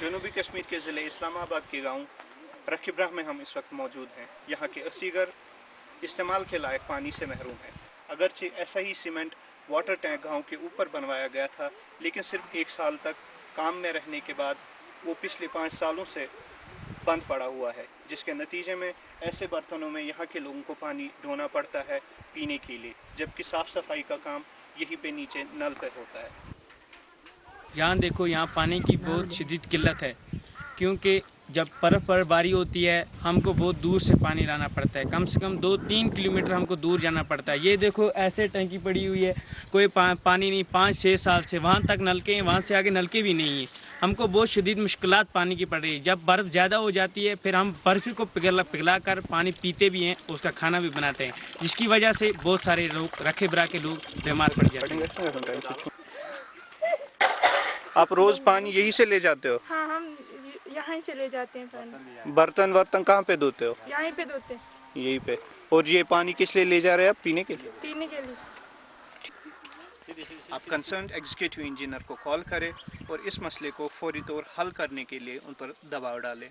जनूबी कश्मीर के ज़िले इस्लामाबाद के गाँव रखिब्राह में हम इस वक्त मौजूद हैं। यहाँ के असीगर इस्तेमाल के लायक पानी से महरूम हैं। अगरचे ऐसा ही सीमेंट वाटर टैंक गाँव के ऊपर बनवाया गया था, लेकिन सिर्फ़ एक साल तक काम में रहने के बाद वो पिछले पाँच सालों से बंद पड़ा हुआ है, जिसके नतीजे में ऐसे बर्तनों में यहाँ के लोगों को पानी ढोना पड़ता है पीने के लिए, जबकि साफ़ सफ़ाई का काम यहीं पे नीचे नल पे होता है। यहाँ देखो, यहाँ पानी की बहुत शदीद किल्लत है, क्योंकि जब बर्फ़ बर्फबारी होती है हमको बहुत दूर से पानी लाना पड़ता है। कम से कम दो तीन किलोमीटर हमको दूर जाना पड़ता है। ये देखो ऐसे टंकी पड़ी हुई है। कोई पा, पानी नहीं पाँच छः साल से वहाँ तक नलके हैं वहाँ से आगे नलके भी नहीं है। हमको बहुत शदीद मुश्किल पानी की पड़ रही है। जब बर्फ़ ज़्यादा हो जाती है फिर हम बर्फ़ी को पिघला पिघला कर पानी पीते भी हैं उसका खाना भी बनाते हैं जिसकी वजह से बहुत सारे लोग रखे बरा के लोग बीमार पड़ जाते हैं। आप रोज़ पानी यहीं से ले जाते हो? हाँ। यहाँ से ले जाते हैं पानी बर्तन वर्तन कहाँ पे धोते हो? यहाँ पे धोते हैं। यहीं पे। और ये पानी किस लिए ले जा रहे हैं आप पीने के लिए? पीने के लिए। आप कंसर्न एग्जीक्यूटिव इंजीनियर को कॉल करें और इस मसले को फौरी तौर हल करने के लिए उन पर दबाव डालें।